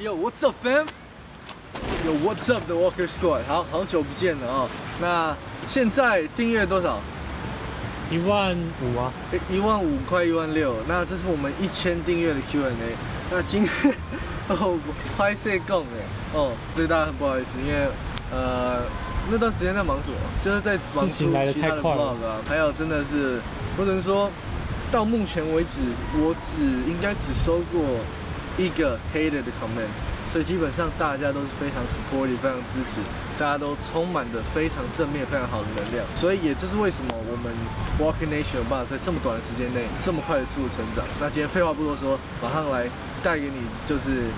Yo, what's up, fam? Yo, what's up, the Walker Squad? 好好久不见了哦。那现在订阅多少？一万五啊，一一万五快一万六。那这是我们一千订阅的 Q&A。那今天 哦，拍摄供哎，哦，对大家很不好意思，因为呃那段时间在忙什么？就是在忙出其他的 vlog 啊，还有真的是，我只能说到目前为止，我只应该只收过一个 hater 的 comment。所以基本上大家都是非常 supportive，非常支持，大家都充满着非常正面、非常好的能量。所以也就是为什么我们 Walking Nation 有办法在这么短的时间内这么快的速度成长。那今天废话不多说，马上来带给你就是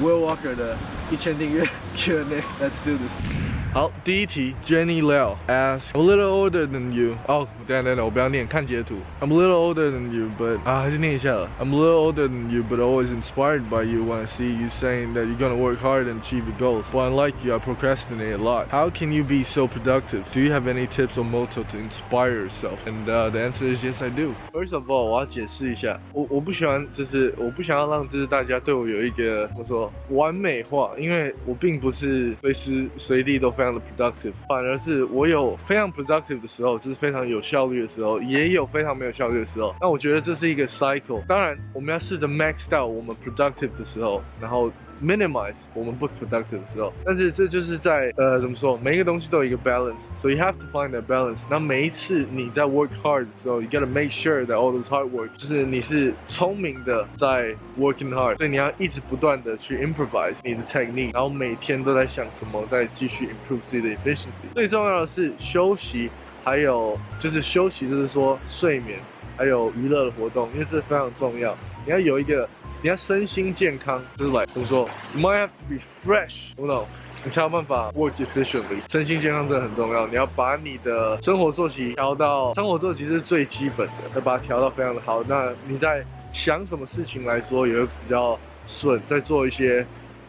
Will Walker 的一千订阅 Q&A，Let's do this。好，第一题，Jenny Liao asks, I'm a little older than you. 哦，等下等等，我不要念，看截图。I'm a little older than you, but 啊，还是念一下了。I'm a little older than you, but always inspired by you when I see you saying that you're gonna work hard and achieve your goals. Well, unlike you, I procrastinate a lot. How can you be so productive? Do you have any tips or motto to inspire yourself? And uh, the answer is yes, I do. First of all，我要解释一下，我我不喜欢，就是我不想要让就是大家对我有一个怎么说完美化，因为我并不是随时随地都。 非常的 productive，反而是我有非常 productive 的时候，就是非常有效率的时候，也有非常没有效率的时候。那我觉得这是一个 cycle。当然，我们要试着 max 到我们 productive 的时候，然后。minimize 我们不 productive 的时候，但是这就是在呃怎么说，每一个东西都有一个 balance，所以 you have to find that balance。那每一次你在 work hard 的时候，you gotta make sure that all those hard work，就是你是聪明的在 working hard，所以你要一直不断的去 improvise 你的 technique，然后每天都在想什么，在继续 improve 最重要的是休息，还有就是休息，就是说睡眠，还有娱乐的活动，因为这非常重要。你要有一个。你要身心健康，就是来怎么说？You might have to be fresh，懂不懂？你才有办法 work efficiently。身心健康真的很重要。你要把你的生活作息调到，生活作息是最基本的，要把它调到非常的好。那你在想什么事情来说也会比较顺，在做一些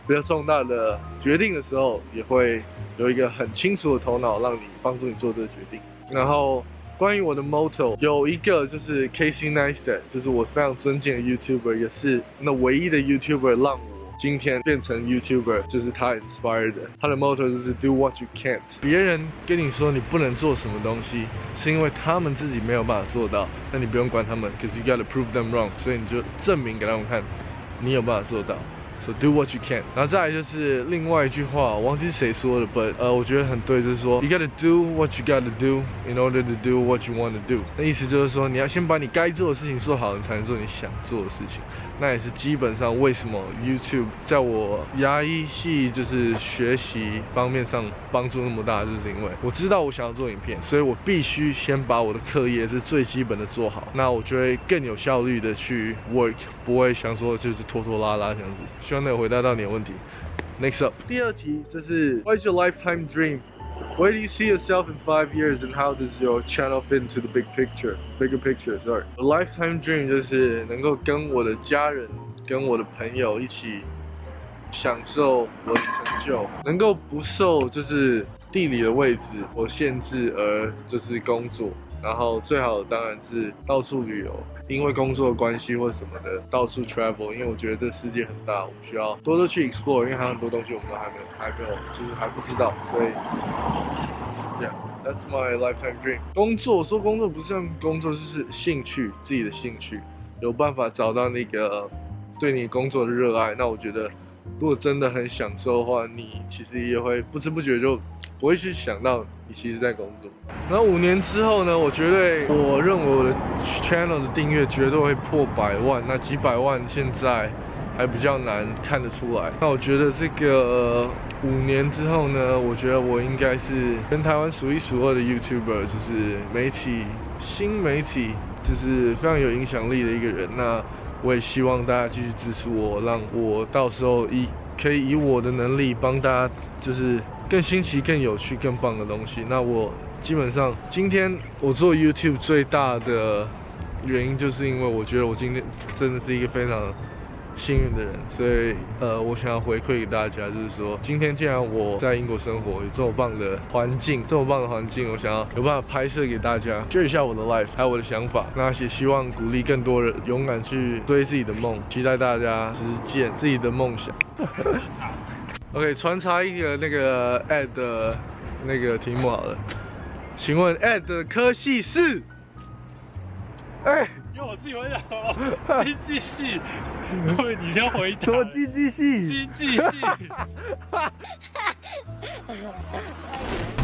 比较重大的决定的时候，也会有一个很清楚的头脑，让你帮助你做这个决定。然后。关于我的 motto，有一个就是 Casey Neistat，就是我非常尊敬的 YouTuber，也是那唯一的 YouTuber 让我今天变成 YouTuber，就是他 inspired。他的 motto 就是 Do what you can't。别人跟你说你不能做什么东西，是因为他们自己没有办法做到，那你不用管他们，cause you gotta prove them wrong。所以你就证明给他们看，你有办法做到。So do what you can，然后再来就是另外一句话，忘记谁说的，but 呃，我觉得很对，就是说 you gotta do what you gotta do in order to do what you want to do。那意思就是说，你要先把你该做的事情做好，你才能做你想做的事情。那也是基本上为什么 YouTube 在我牙医系就是学习方面上帮助那么大，就是因为我知道我想要做影片，所以我必须先把我的课业是最基本的做好，那我就会更有效率的去 work，不会想说就是拖拖拉拉这样子。希望能回答到你的问题。Next up，第二题就是 What is your lifetime dream？Where do you see yourself in five years, and how does your channel fit into the big picture? Bigger picture, sorry. A lifetime dream 就是能够跟我的家人、跟我的朋友一起享受我的成就，能够不受就是地理的位置或限制而就是工作。 然后最好当然是到处旅游，因为工作关系或什么的，到处 travel。因为我觉得这世界很大，我们需要多多去 explore。因为还有很多东西我们都还没有，还没有，就是还不知道。所以，Yeah，that's my lifetime dream。工作说工作不是像工作，就是兴趣，自己的兴趣。有办法找到那个对你工作的热爱，那我觉得，如果真的很享受的话，你其实也会不知不觉就。不会去想到你其实在工作。然后五年之后呢，我绝对，我认为我的 channel 的订阅绝对会破百万。那几百万现在还比较难看得出来。那我觉得这个五年之后呢，我觉得我应该是跟台湾数一数二的 YouTuber，就是媒体新媒体，就是非常有影响力的一个人。那我也希望大家继续支持我，让我到时候以可以以我的能力帮大家，就是。更新奇、更有趣、更棒的东西。那我基本上今天我做 YouTube 最大的原因，就是因为我觉得我今天真的是一个非常幸运的人，所以呃，我想要回馈给大家，就是说，今天既然我在英国生活，有这么棒的环境，这么棒的环境，我想要有办法拍摄给大家秀一下我的 life，还有我的想法。那也希望鼓励更多人勇敢去追自己的梦，期待大家实践自己的梦想。OK，穿插一个那个 ad 的那个题目好了，请问 ad 的科系是？哎。我自己会讲经济系，因为你先回答。说经济系。经济系。